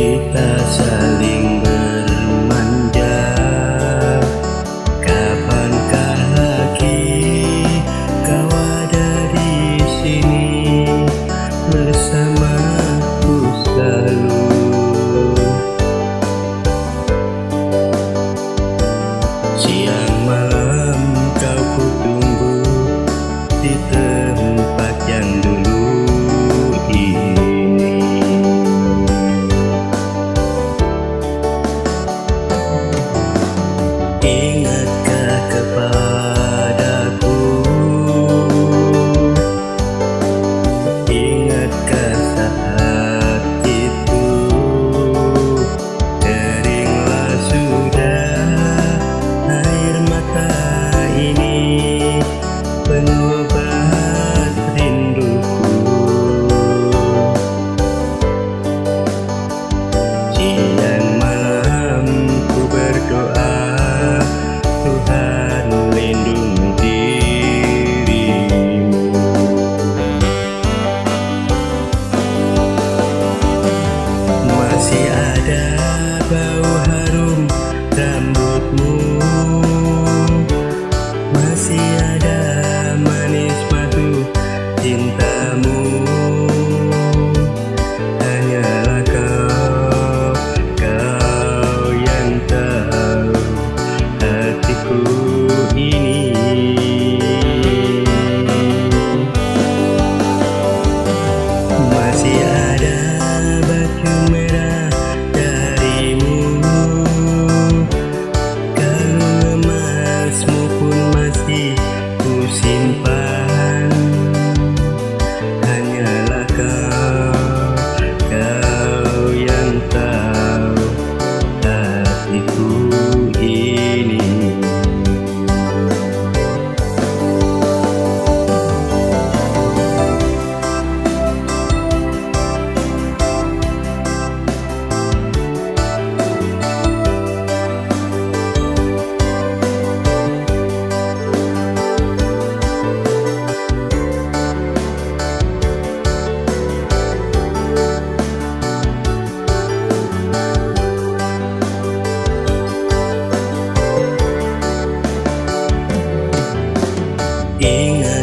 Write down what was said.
kita saling ada bau harum rambutmu. Masih ada manis madu cintamu. Hanyalah kau, kau yang tahu hatiku ini. Masih ada 音乐。